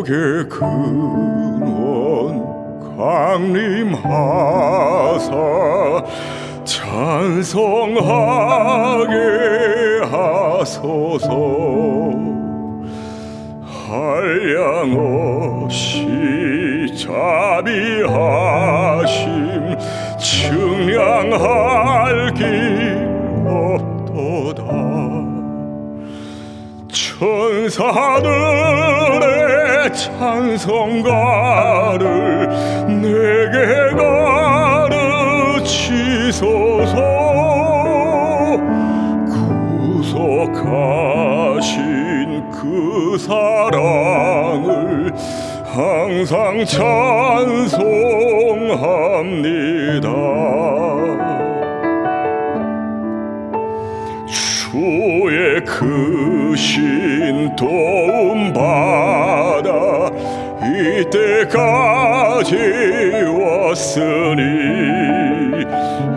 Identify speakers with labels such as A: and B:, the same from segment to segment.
A: 복의 근원 강림하사 찬송하게 하소서. 한량없이 자비하심 측량할 길 없도다. 천사들의 찬송가 항상 찬송합니다. 주의 크신 도움 받아 이때까지 왔으니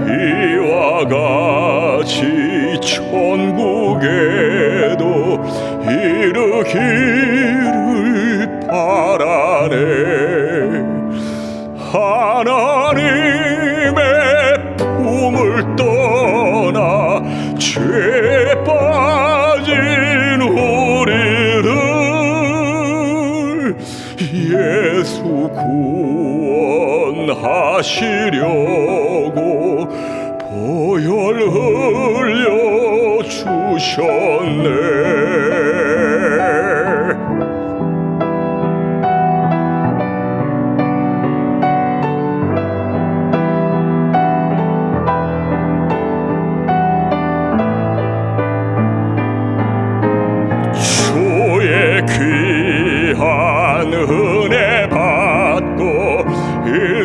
A: 이와 같이 천국에도 이르기를 바라 네 하나님의 품을 떠나 죄에 빠진 우리를 예수 구원하시려고 보혈 흘려 주셨네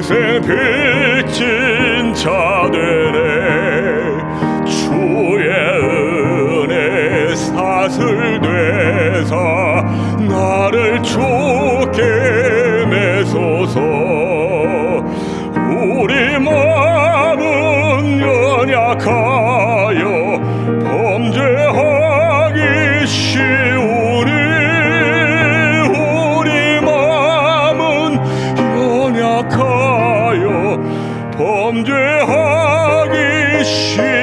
A: 평생 빚진 자 되네 주의 은혜 사슬 되사 나를 죽게 내소서. 우리 마음은 연약하여 범죄하기 쉬우리. 우리 마음은 연약하여 범죄하기 싫